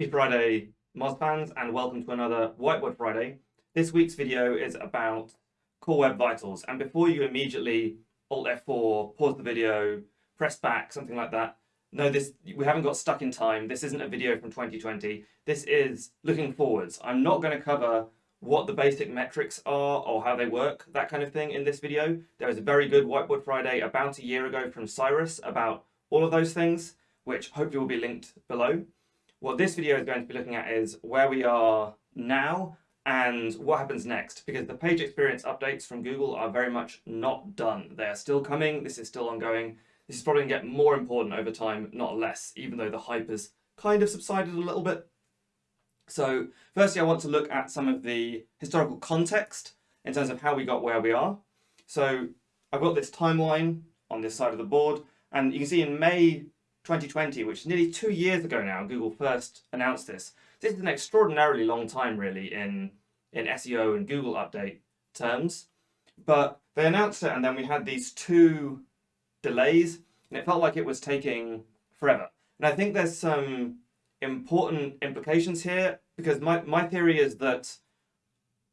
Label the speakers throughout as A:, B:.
A: Happy Friday, Moz fans, and welcome to another Whiteboard Friday. This week's video is about Core Web Vitals, and before you immediately Alt F4, pause the video, press back, something like that, no, this we haven't got stuck in time. This isn't a video from 2020. This is looking forwards. I'm not going to cover what the basic metrics are or how they work, that kind of thing in this video. There was a very good Whiteboard Friday about a year ago from Cyrus about all of those things, which hopefully will be linked below. What this video is going to be looking at is where we are now and what happens next, because the page experience updates from Google are very much not done. They are still coming, this is still ongoing. This is probably going to get more important over time, not less, even though the hype has kind of subsided a little bit. So firstly, I want to look at some of the historical context in terms of how we got where we are. So I've got this timeline on this side of the board, and you can see in May 2020, which is nearly two years ago now, Google first announced this. This is an extraordinarily long time, really, in, in SEO and Google update terms. But they announced it, and then we had these two delays, and it felt like it was taking forever. And I think there's some important implications here because my, my theory is that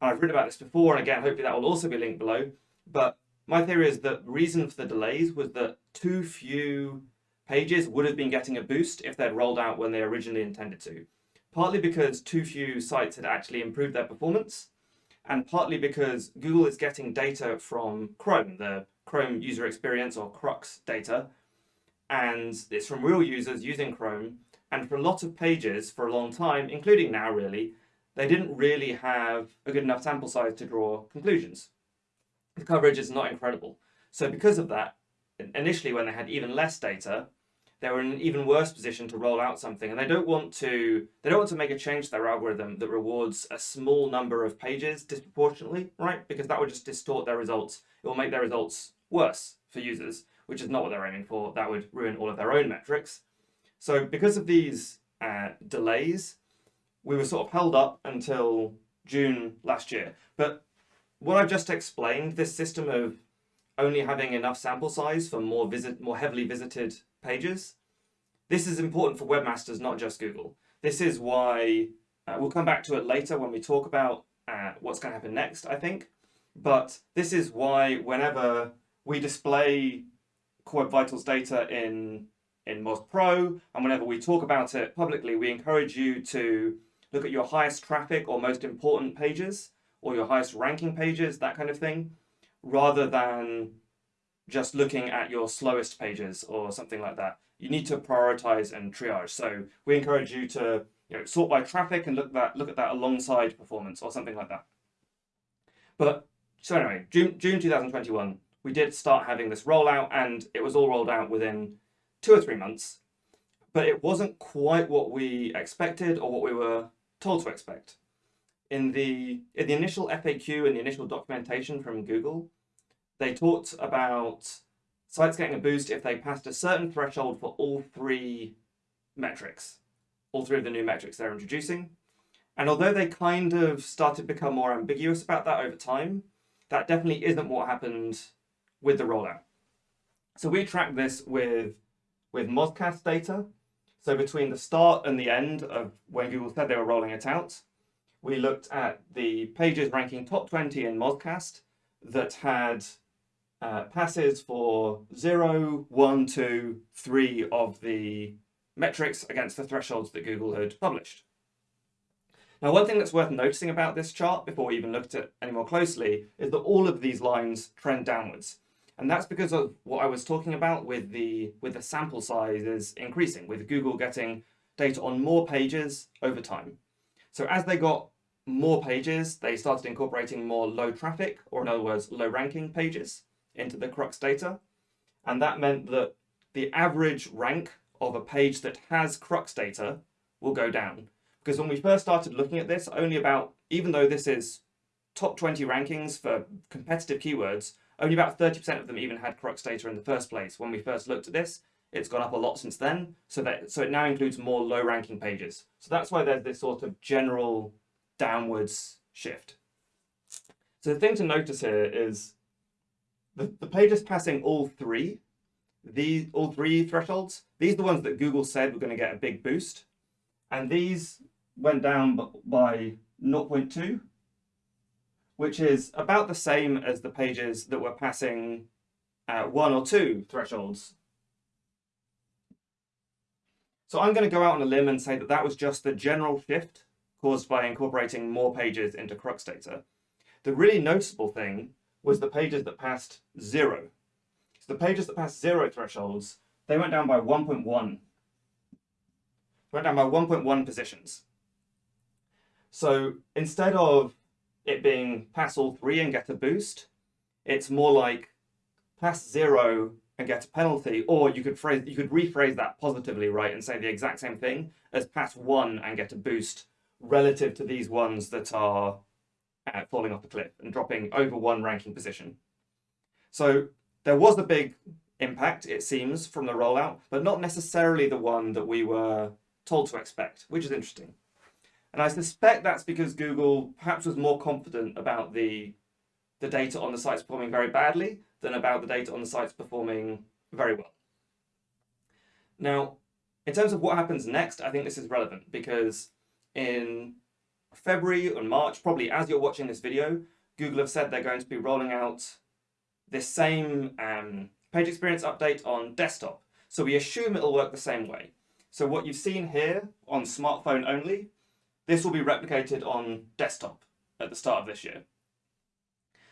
A: I've written about this before and again hopefully that will also be linked below but my theory is that the reason for the delays was that too few pages would have been getting a boost if they'd rolled out when they originally intended to. Partly because too few sites had actually improved their performance and partly because Google is getting data from Chrome, the Chrome user experience or Crux data and it's from real users using Chrome and for a lot of pages for a long time, including now really, they didn't really have a good enough sample size to draw conclusions. The coverage is not incredible. So because of that, initially when they had even less data, they were in an even worse position to roll out something and they don't want to they don't want to make a change to their algorithm that rewards a small number of pages disproportionately right? Because that would just distort their results. It will make their results worse for users which is not what they're aiming for. That would ruin all of their own metrics. So because of these uh, delays, we were sort of held up until June last year. But what I've just explained, this system of only having enough sample size for more visit, more heavily visited pages, this is important for webmasters, not just Google. This is why, uh, we'll come back to it later when we talk about uh, what's going to happen next, I think. But this is why whenever we display Core Web Vitals data in in Moz Pro, and whenever we talk about it publicly, we encourage you to look at your highest traffic or most important pages, or your highest ranking pages, that kind of thing, rather than just looking at your slowest pages or something like that. You need to prioritize and triage. So we encourage you to you know, sort by traffic and look that look at that alongside performance or something like that. But so anyway, June June 2021, we did start having this rollout, and it was all rolled out within two or three months, but it wasn't quite what we expected or what we were told to expect. In the, in the initial FAQ and the initial documentation from Google, they talked about sites getting a boost if they passed a certain threshold for all three metrics, all three of the new metrics they're introducing. And although they kind of started to become more ambiguous about that over time, that definitely isn't what happened with the rollout. So we tracked this with with Mozcast data. So between the start and the end of when Google said they were rolling it out, we looked at the pages ranking top 20 in Mozcast that had uh, passes for 0, 1, 2, 3 of the metrics against the thresholds that Google had published. Now, one thing that's worth noticing about this chart before we even looked at it any more closely is that all of these lines trend downwards. And that's because of what I was talking about with the, with the sample size is increasing, with Google getting data on more pages over time. So as they got more pages, they started incorporating more low traffic, or in other words, low ranking pages into the Crux data. And that meant that the average rank of a page that has Crux data will go down. Because when we first started looking at this, only about, even though this is top 20 rankings for competitive keywords, only about 30% of them even had Crux data in the first place. When we first looked at this, it's gone up a lot since then. So that so it now includes more low ranking pages. So that's why there's this sort of general downwards shift. So the thing to notice here is the, the pages passing all three, these all three thresholds, these are the ones that Google said were going to get a big boost. And these went down by 0.2, which is about the same as the pages that were passing uh, one or two thresholds. So I'm going to go out on a limb and say that that was just the general shift caused by incorporating more pages into Crux data. The really noticeable thing was the pages that passed zero. So the pages that passed zero thresholds, they went down by 1.1. Went down by 1.1 positions. So instead of it being pass all three and get a boost, it's more like pass zero and get a penalty, or you could phrase you could rephrase that positively, right, and say the exact same thing as pass one and get a boost relative to these ones that are uh, falling off the cliff and dropping over one ranking position. So there was a big impact, it seems, from the rollout, but not necessarily the one that we were told to expect, which is interesting. And I suspect that's because Google perhaps was more confident about the, the data on the sites performing very badly than about the data on the sites performing very well. Now, in terms of what happens next, I think this is relevant because in February and March, probably as you're watching this video, Google have said they're going to be rolling out this same um, page experience update on desktop. So we assume it'll work the same way. So what you've seen here on smartphone only, this will be replicated on desktop at the start of this year.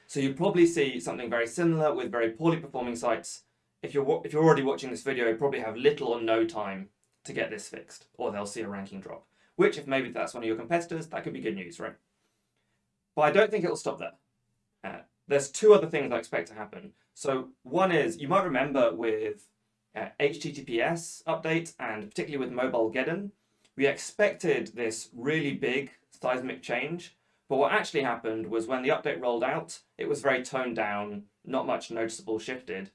A: So you probably see something very similar with very poorly performing sites. If you're, if you're already watching this video, you probably have little or no time to get this fixed, or they'll see a ranking drop which if maybe that's one of your competitors, that could be good news, right? But I don't think it'll stop there. Uh, there's two other things I expect to happen. So one is, you might remember with uh, HTTPS update and particularly with Mobilegeddon, we expected this really big seismic change. But what actually happened was when the update rolled out, it was very toned down, not much noticeable shifted.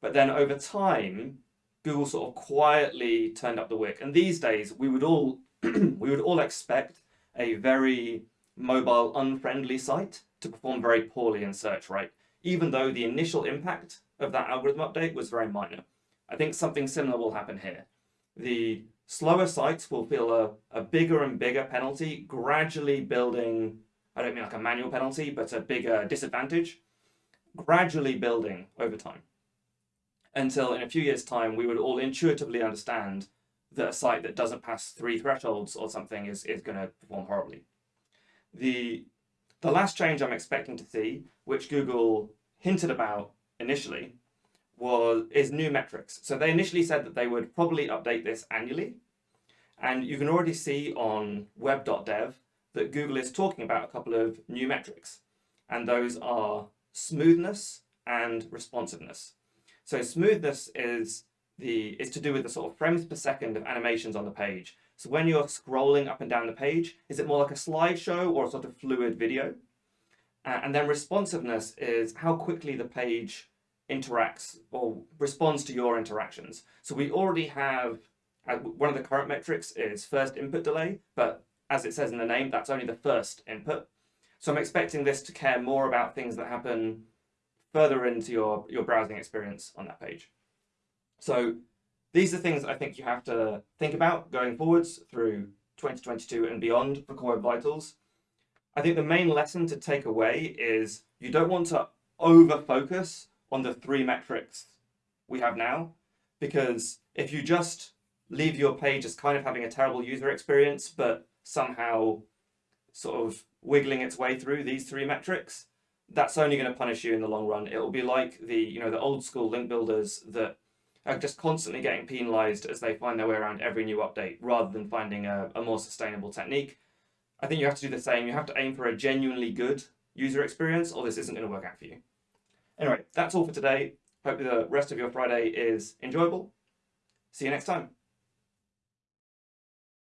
A: But then over time, Google sort of quietly turned up the wick. And these days, we would all we would all expect a very mobile unfriendly site to perform very poorly in search, right? Even though the initial impact of that algorithm update was very minor. I think something similar will happen here. The slower sites will feel a, a bigger and bigger penalty, gradually building, I don't mean like a manual penalty, but a bigger disadvantage, gradually building over time. Until in a few years' time, we would all intuitively understand that a site that doesn't pass three thresholds or something is, is going to perform horribly. The, the last change I'm expecting to see, which Google hinted about initially, was is new metrics. So they initially said that they would probably update this annually. And you can already see on web.dev that Google is talking about a couple of new metrics. And those are smoothness and responsiveness. So smoothness is the is to do with the sort of frames per second of animations on the page. So when you're scrolling up and down the page, is it more like a slideshow or a sort of fluid video? Uh, and then responsiveness is how quickly the page interacts or responds to your interactions. So we already have, uh, one of the current metrics is first input delay, but as it says in the name, that's only the first input. So I'm expecting this to care more about things that happen further into your, your browsing experience on that page. So these are things I think you have to think about going forwards through 2022 and beyond for Core Web Vitals. I think the main lesson to take away is you don't want to over focus on the three metrics we have now, because if you just leave your page as kind of having a terrible user experience, but somehow sort of wiggling its way through these three metrics, that's only going to punish you in the long run. It will be like the, you know, the old school link builders that are just constantly getting penalized as they find their way around every new update rather than finding a, a more sustainable technique. I think you have to do the same. You have to aim for a genuinely good user experience or this isn't going to work out for you. Anyway, that's all for today. Hope the rest of your Friday is enjoyable. See you next time.